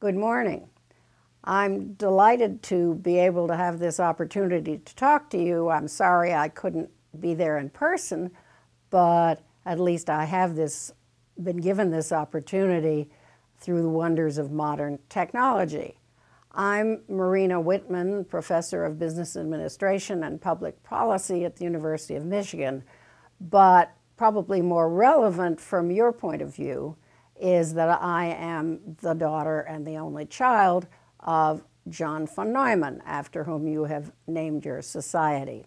Good morning. I'm delighted to be able to have this opportunity to talk to you. I'm sorry I couldn't be there in person, but at least I have this, been given this opportunity through the wonders of modern technology. I'm Marina Whitman, Professor of Business Administration and Public Policy at the University of Michigan, but probably more relevant from your point of view is that I am the daughter and the only child of John von Neumann, after whom you have named your society.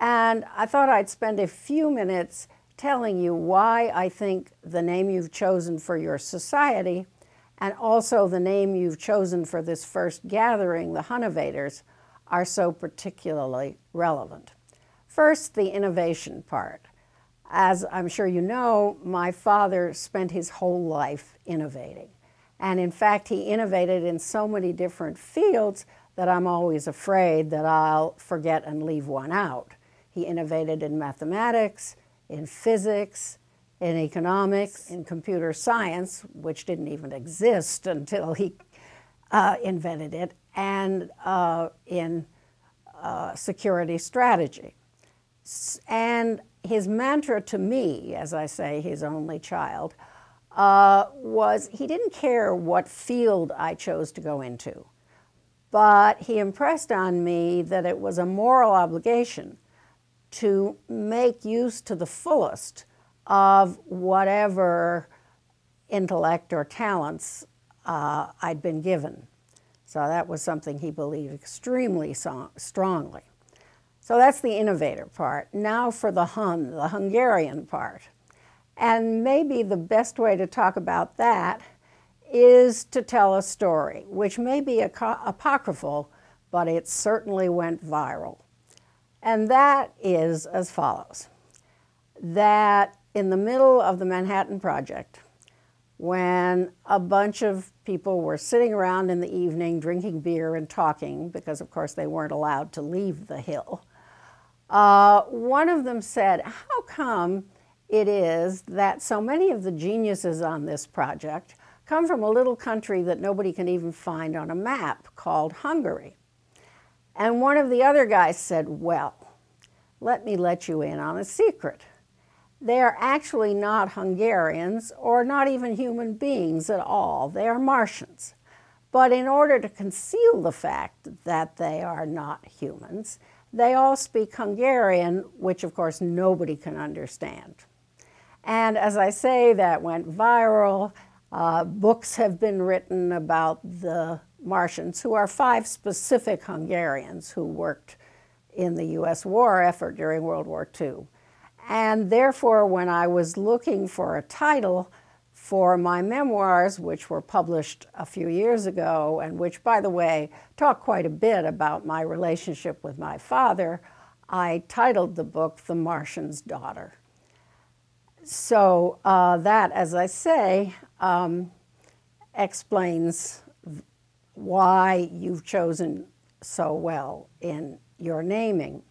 And I thought I'd spend a few minutes telling you why I think the name you've chosen for your society and also the name you've chosen for this first gathering, the Hunnovators, are so particularly relevant. First, the innovation part. As I'm sure you know, my father spent his whole life innovating. And in fact, he innovated in so many different fields that I'm always afraid that I'll forget and leave one out. He innovated in mathematics, in physics, in economics, in computer science, which didn't even exist until he uh, invented it, and uh, in uh, security strategy. And his mantra to me, as I say, his only child, uh, was he didn't care what field I chose to go into, but he impressed on me that it was a moral obligation to make use to the fullest of whatever intellect or talents uh, I'd been given. So that was something he believed extremely so strongly. So that's the innovator part. Now for the Hun, the Hungarian part. And maybe the best way to talk about that is to tell a story, which may be apocryphal, but it certainly went viral. And that is as follows, that in the middle of the Manhattan Project, when a bunch of people were sitting around in the evening drinking beer and talking, because of course they weren't allowed to leave the Hill, uh, one of them said, how come it is that so many of the geniuses on this project come from a little country that nobody can even find on a map called Hungary? And one of the other guys said, well, let me let you in on a secret. They are actually not Hungarians or not even human beings at all. They are Martians. But in order to conceal the fact that they are not humans, they all speak Hungarian, which of course nobody can understand. And as I say, that went viral. Uh, books have been written about the Martians, who are five specific Hungarians who worked in the U.S. war effort during World War II. And therefore, when I was looking for a title for my memoirs, which were published a few years ago, and which, by the way, talk quite a bit about my relationship with my father, I titled the book The Martian's Daughter. So uh, that, as I say, um, explains why you've chosen so well in your naming.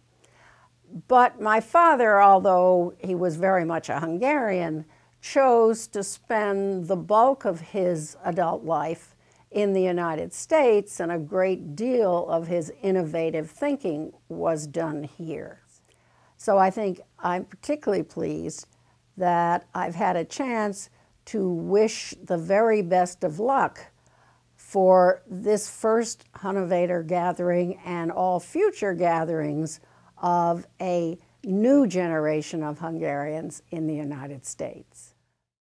But my father, although he was very much a Hungarian, chose to spend the bulk of his adult life in the United States, and a great deal of his innovative thinking was done here. So I think I'm particularly pleased that I've had a chance to wish the very best of luck for this first Hunnovator gathering and all future gatherings of a new generation of Hungarians in the United States.